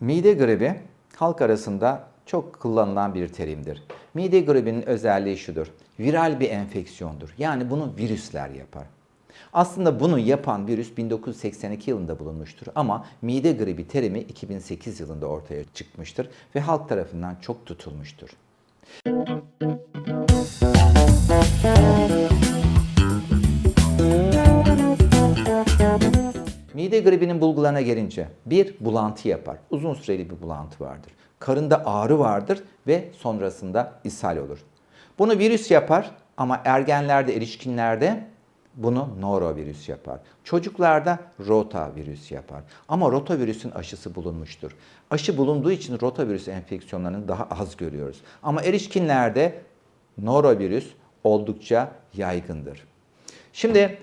Mide gribi halk arasında çok kullanılan bir terimdir. Mide gribinin özelliği şudur. Viral bir enfeksiyondur. Yani bunu virüsler yapar. Aslında bunu yapan virüs 1982 yılında bulunmuştur ama mide gribi terimi 2008 yılında ortaya çıkmıştır ve halk tarafından çok tutulmuştur. Mide gribinin bulgularına gelince bir bulantı yapar. Uzun süreli bir bulantı vardır. Karında ağrı vardır ve sonrasında ishal olur. Bunu virüs yapar ama ergenlerde, erişkinlerde bunu norovirüs yapar. Çocuklarda rotavirüs yapar. Ama rotavirüsün aşısı bulunmuştur. Aşı bulunduğu için rotavirüs enfeksiyonlarını daha az görüyoruz. Ama erişkinlerde norovirüs oldukça yaygındır. Şimdi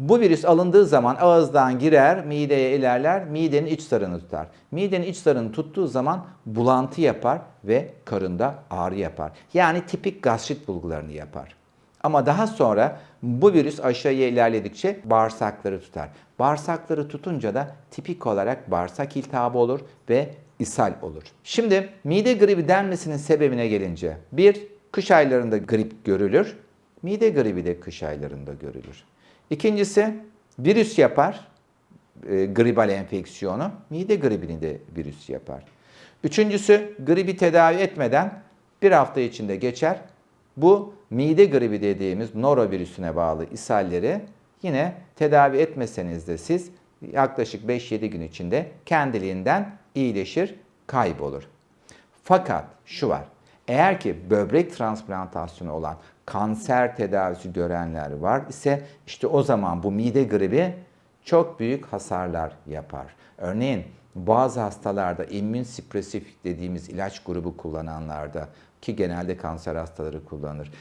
bu virüs alındığı zaman ağızdan girer, mideye ilerler, midenin iç sarını tutar. Midenin iç sarını tuttuğu zaman bulantı yapar ve karında ağrı yapar. Yani tipik gastrit bulgularını yapar. Ama daha sonra bu virüs aşağıya ilerledikçe bağırsakları tutar. Bağırsakları tutunca da tipik olarak bağırsak iltihabı olur ve ishal olur. Şimdi mide gribi denmesinin sebebine gelince bir kış aylarında grip görülür. Mide gribi de kış aylarında görülür. İkincisi virüs yapar, e, gribal enfeksiyonu. Mide gribini de virüs yapar. Üçüncüsü gribi tedavi etmeden bir hafta içinde geçer. Bu mide gribi dediğimiz norovirüsüne bağlı ishalleri yine tedavi etmeseniz de siz yaklaşık 5-7 gün içinde kendiliğinden iyileşir, kaybolur. Fakat şu var. Eğer ki böbrek transplantasyonu olan kanser tedavisi görenler var ise işte o zaman bu mide gribi çok büyük hasarlar yapar. Örneğin bazı hastalarda immün süpresif dediğimiz ilaç grubu kullananlarda ki genelde kanser hastaları kullanır.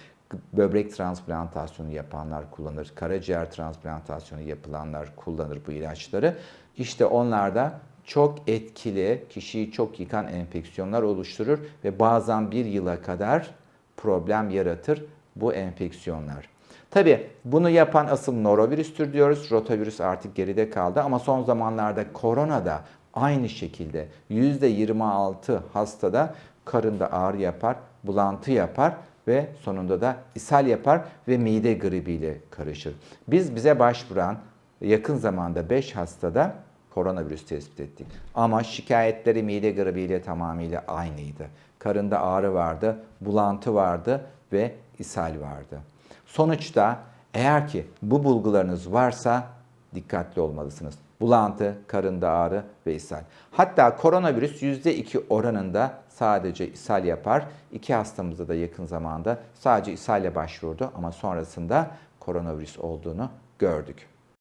Böbrek transplantasyonu yapanlar kullanır. Karaciğer transplantasyonu yapılanlar kullanır bu ilaçları. İşte onlarda çok etkili, kişiyi çok yıkan enfeksiyonlar oluşturur ve bazen bir yıla kadar problem yaratır bu enfeksiyonlar. Tabi bunu yapan asıl norovirüstür diyoruz. Rotavirüs artık geride kaldı ama son zamanlarda korona da aynı şekilde %26 hastada karında ağrı yapar, bulantı yapar ve sonunda da ishal yapar ve mide gribiyle karışır. Biz bize başvuran yakın zamanda 5 hastada koronavirüs tespit ettik. Ama şikayetleri mide gribiyle tamamıyla aynıydı. Karında ağrı vardı, bulantı vardı ve ishal vardı. Sonuçta eğer ki bu bulgularınız varsa dikkatli olmalısınız. Bulantı, karında ağrı ve ishal. Hatta koronavirüs %2 oranında sadece ishal yapar. İki hastamızda da yakın zamanda sadece ishalle başvurdu ama sonrasında koronavirüs olduğunu gördük.